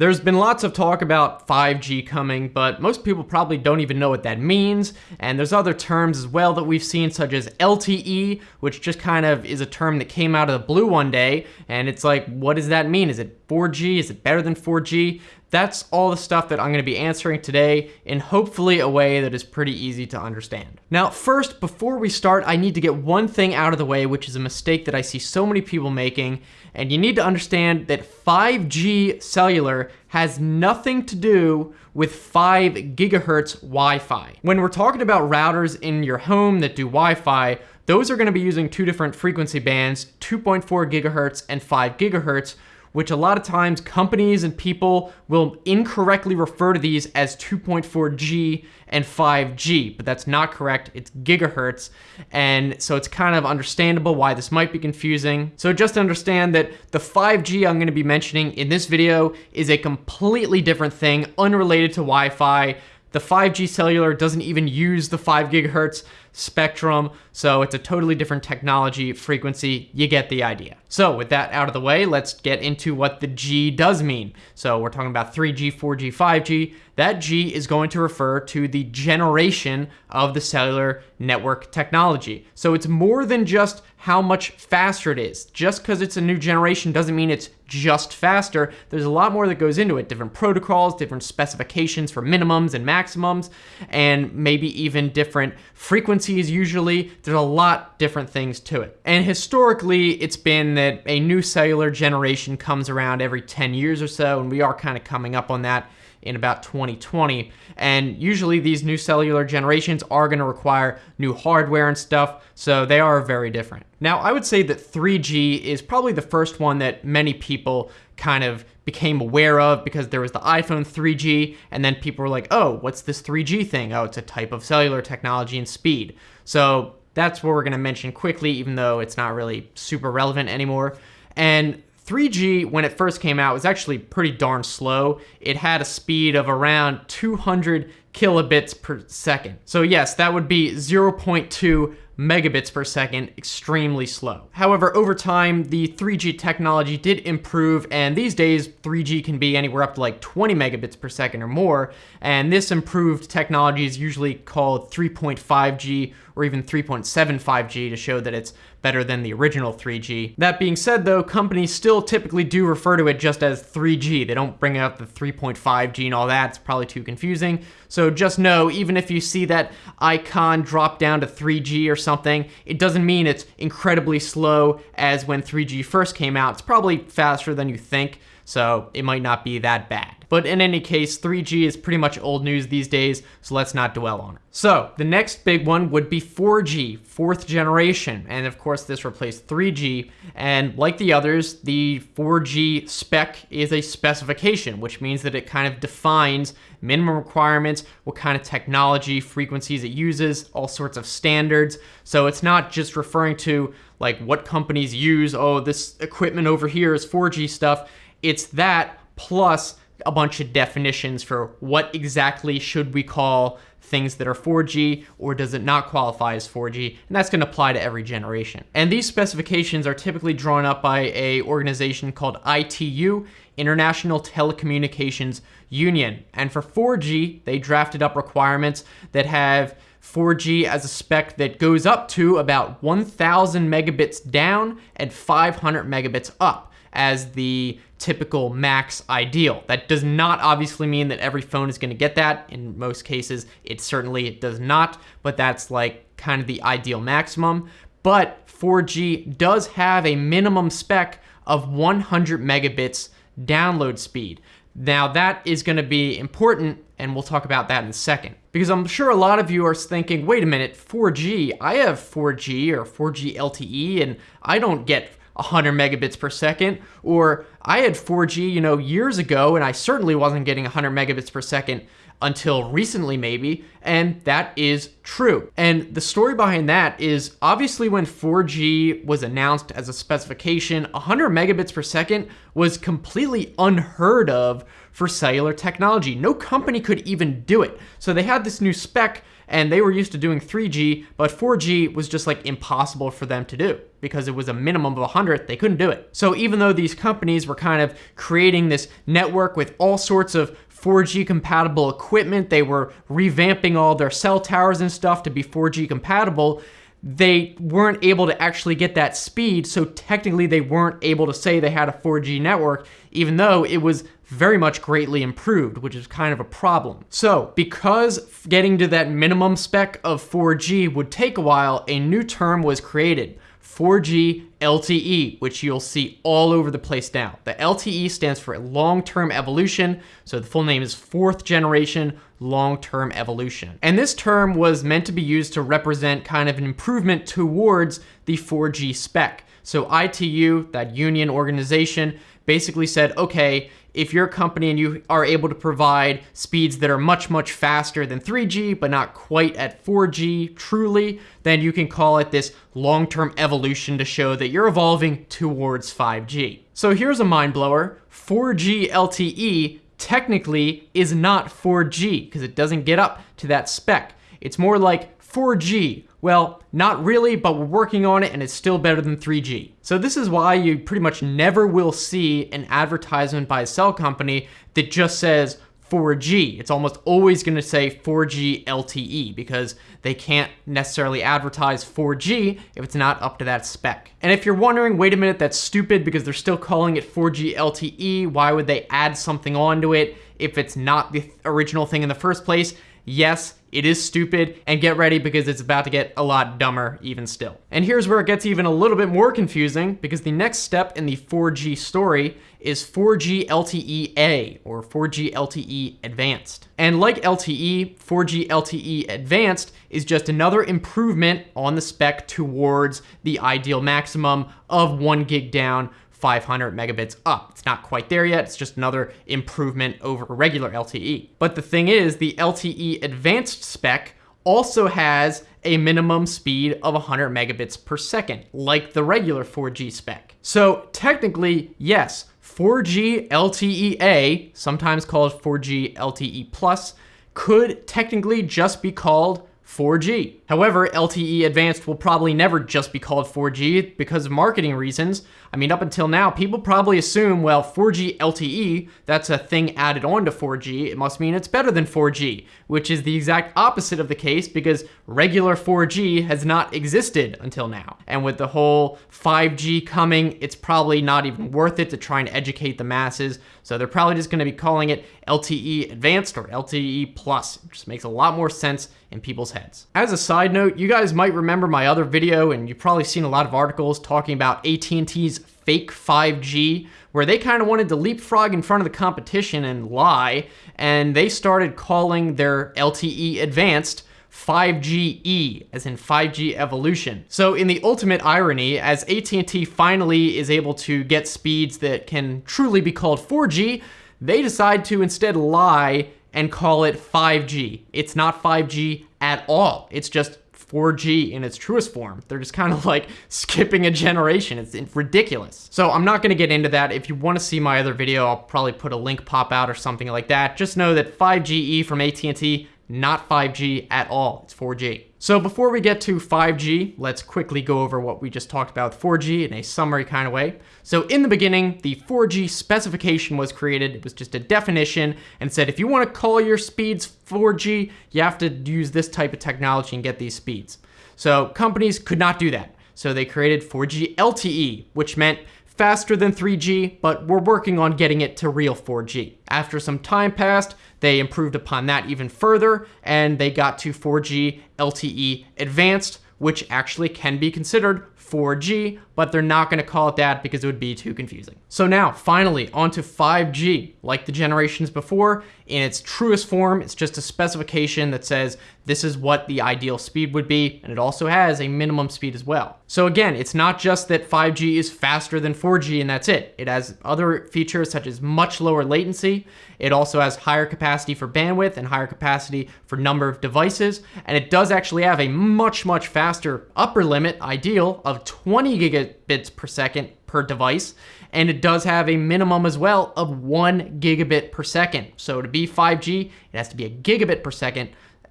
There's been lots of talk about 5G coming, but most people probably don't even know what that means. And there's other terms as well that we've seen, such as LTE, which just kind of is a term that came out of the blue one day. And it's like, what does that mean? Is it 4G? Is it better than 4G? That's all the stuff that I'm going to be answering today in hopefully a way that is pretty easy to understand. Now, first, before we start, I need to get one thing out of the way, which is a mistake that I see so many people making, and you need to understand that 5G cellular has nothing to do with 5 gigahertz Wi-Fi. When we're talking about routers in your home that do Wi-Fi, those are going to be using two different frequency bands, 2.4 gigahertz and 5 gigahertz, which a lot of times companies and people will incorrectly refer to these as 2.4G and 5G, but that's not correct. It's gigahertz. And so it's kind of understandable why this might be confusing. So just understand that the 5G I'm gonna be mentioning in this video is a completely different thing, unrelated to Wi-Fi. The 5G cellular doesn't even use the 5 gigahertz spectrum, so it's a totally different technology frequency. You get the idea. So with that out of the way, let's get into what the G does mean. So we're talking about 3G, 4G, 5G. That G is going to refer to the generation of the cellular network technology. So it's more than just how much faster it is. Just because it's a new generation doesn't mean it's just faster. There's a lot more that goes into it. Different protocols, different specifications for minimums and maximums, and maybe even different frequencies usually. There's a lot different things to it. And historically, it's been that a new cellular generation comes around every 10 years or so, and we are kind of coming up on that in about 2020. And usually these new cellular generations are going to require new hardware and stuff, so they are very different. Now, I would say that 3G is probably the first one that many people kind of became aware of because there was the iPhone 3G, and then people were like, oh, what's this 3G thing? Oh, it's a type of cellular technology and speed. So that's what we're going to mention quickly, even though it's not really super relevant anymore. And 3G, when it first came out, was actually pretty darn slow. It had a speed of around 200 kilobits per second. So yes, that would be 0.2 megabits per second, extremely slow. However, over time, the 3G technology did improve, and these days, 3G can be anywhere up to like 20 megabits per second or more, and this improved technology is usually called 3.5G or even 3.75G to show that it's better than the original 3G. That being said though, companies still typically do refer to it just as 3G. They don't bring up the 3.5G and all that, it's probably too confusing. So just know, even if you see that icon drop down to 3G or something, it doesn't mean it's incredibly slow as when 3G first came out. It's probably faster than you think, so it might not be that bad. But in any case, 3G is pretty much old news these days, so let's not dwell on it. So the next big one would be 4G, fourth generation. And of course, this replaced 3G. And like the others, the 4G spec is a specification, which means that it kind of defines minimum requirements, what kind of technology, frequencies it uses, all sorts of standards. So it's not just referring to like what companies use, oh, this equipment over here is 4G stuff. It's that plus a bunch of definitions for what exactly should we call things that are 4G or does it not qualify as 4G and that's going to apply to every generation. And these specifications are typically drawn up by a organization called ITU, International Telecommunications Union. And for 4G, they drafted up requirements that have 4G as a spec that goes up to about 1000 megabits down and 500 megabits up as the typical max ideal. That does not obviously mean that every phone is going to get that. In most cases, it certainly does not, but that's like kind of the ideal maximum. But 4G does have a minimum spec of 100 megabits download speed. Now that is going to be important and we'll talk about that in a second. Because I'm sure a lot of you are thinking, wait a minute, 4G, I have 4G or 4G LTE and I don't get 100 megabits per second. Or I had 4G, you know, years ago, and I certainly wasn't getting 100 megabits per second. until recently, maybe, and that is true. And the story behind that is obviously when 4G was announced as a specification, 100 megabits per second was completely unheard of for cellular technology. No company could even do it. So they had this new spec and they were used to doing 3G, but 4G was just like impossible for them to do because it was a minimum of 100, they couldn't do it. So even though these companies were kind of creating this network with all sorts of 4G compatible equipment, they were revamping all their cell towers and stuff to be 4G compatible, they weren't able to actually get that speed, so technically they weren't able to say they had a 4G network, even though it was very much greatly improved, which is kind of a problem. So, because getting to that minimum spec of 4G would take a while, a new term was created, 4G LTE, which you'll see all over the place now. The LTE stands for long-term evolution, so the full name is fourth generation long-term evolution. And this term was meant to be used to represent kind of an improvement towards the 4G spec. So ITU, that union organization, basically said, okay, if you're a company and you are able to provide speeds that are much, much faster than 3G, but not quite at 4G truly, then you can call it this long-term evolution to show that you're evolving towards 5G. So here's a mind blower. 4G LTE technically is not 4G because it doesn't get up to that spec. It's more like 4G. Well, not really, but we're working on it and it's still better than 3G. So this is why you pretty much never will see an advertisement by a cell company that just says 4G. It's almost always going to say 4G LTE because they can't necessarily advertise 4G if it's not up to that spec. And if you're wondering, wait a minute, that's stupid because they're still calling it 4G LTE. Why would they add something onto it if it's not the original thing in the first place? Yes, it is stupid, and get ready because it's about to get a lot dumber even still. And here's where it gets even a little bit more confusing because the next step in the 4G story is 4G LTE-A or 4G LTE Advanced. And like LTE, 4G LTE Advanced is just another improvement on the spec towards the ideal maximum of one gig down 500 megabits up. It's not quite there yet, it's just another improvement over regular LTE. But the thing is, the LTE advanced spec also has a minimum speed of 100 megabits per second, like the regular 4G spec. So technically, yes, 4G LTE-A, sometimes called 4G LTE Plus, could technically just be called 4G. However, LTE Advanced will probably never just be called 4G because of marketing reasons. I mean, up until now, people probably assume, well, 4G LTE, that's a thing added on to 4G, it must mean it's better than 4G, which is the exact opposite of the case because regular 4G has not existed until now. And with the whole 5G coming, it's probably not even worth it to try and educate the masses. So they're probably just gonna be calling it LTE Advanced or LTE Plus. It just makes a lot more sense in people's heads. As a side note, you guys might remember my other video and you've probably seen a lot of articles talking about AT&T's fake 5G where they kind of wanted to leapfrog in front of the competition and lie and they started calling their LTE Advanced 5GE, as in 5G evolution. So in the ultimate irony, as AT&T finally is able to get speeds that can truly be called 4G, they decide to instead lie and call it 5G. It's not 5G at all. It's just 4G in its truest form. They're just kind of like skipping a generation. It's ridiculous. So I'm not going to get into that. If you want to see my other video, I'll probably put a link pop out or something like that. Just know that 5GE from AT&T not 5G at all, it's 4G. So before we get to 5G, let's quickly go over what we just talked about 4G in a summary kind of way. So in the beginning, the 4G specification was created. It was just a definition and said if you want to call your speeds 4G, you have to use this type of technology and get these speeds. So companies could not do that. So they created 4G LTE, which meant faster than 3G, but we're working on getting it to real 4G. After some time passed, they improved upon that even further, and they got to 4G LTE Advanced, which actually can be considered 4G, but they're not going to call it that because it would be too confusing. So now, finally, onto 5G. Like the generations before, in its truest form, it's just a specification that says this is what the ideal speed would be, and it also has a minimum speed as well. So again, it's not just that 5G is faster than 4G and that's it. It has other features such as much lower latency. It also has higher capacity for bandwidth and higher capacity for number of devices. And it does actually have a much, much faster upper limit, ideal, of 20 gigabits per second per device. And it does have a minimum as well of one gigabit per second. So to be 5G, it has to be a gigabit per second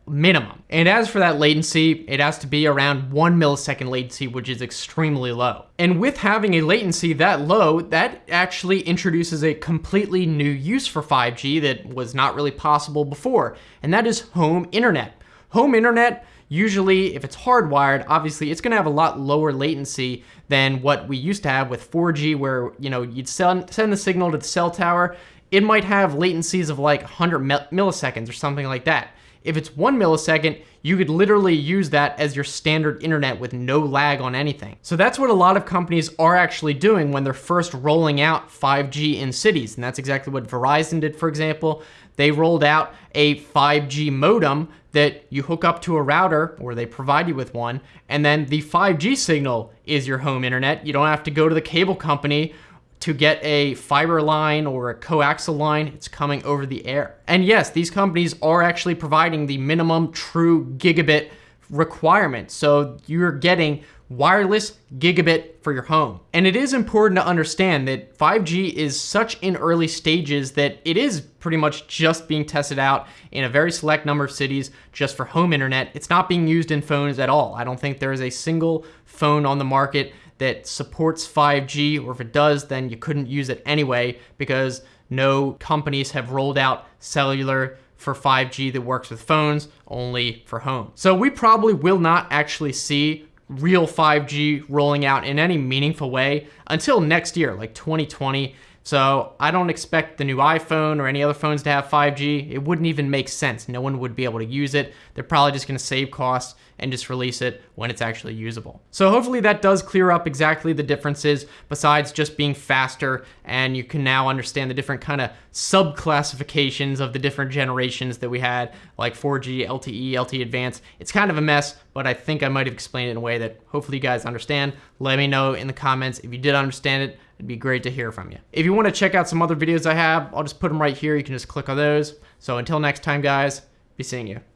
minimum. And as for that latency, it has to be around one millisecond latency, which is extremely low. And with having a latency that low, that actually introduces a completely new use for 5G that was not really possible before, and that is home internet. Home internet usually if it's hardwired, obviously it's gonna have a lot lower latency than what we used to have with 4G where, you know, you'd send, send the signal to the cell tower, it might have latencies of like 100 milliseconds or something like that. If it's one millisecond, you could literally use that as your standard internet with no lag on anything. So that's what a lot of companies are actually doing when they're first rolling out 5G in cities. And that's exactly what Verizon did, for example. They rolled out a 5G modem that you hook up to a router or they provide you with one. And then the 5G signal is your home internet. You don't have to go to the cable company to get a fiber line or a coaxial line, it's coming over the air. And yes, these companies are actually providing the minimum true gigabit requirement. So you're getting wireless gigabit for your home. And it is important to understand that 5G is such in early stages that it is pretty much just being tested out in a very select number of cities just for home internet. It's not being used in phones at all. I don't think there is a single phone on the market that supports 5G, or if it does, then you couldn't use it anyway because no companies have rolled out cellular for 5G that works with phones, only for home. So we probably will not actually see real 5G rolling out in any meaningful way until next year, like 2020. So I don't expect the new iPhone or any other phones to have 5G. It wouldn't even make sense. No one would be able to use it. They're probably just gonna save costs and just release it when it's actually usable. So hopefully that does clear up exactly the differences besides just being faster and you can now understand the different kind of sub-classifications of the different generations that we had like 4G, LTE, LTE Advanced. It's kind of a mess, but I think I might have explained it in a way that hopefully you guys understand. Let me know in the comments if you did understand it. It'd be great to hear from you. If you want to check out some other videos I have, I'll just put them right here. You can just click on those. So until next time, guys, be seeing you.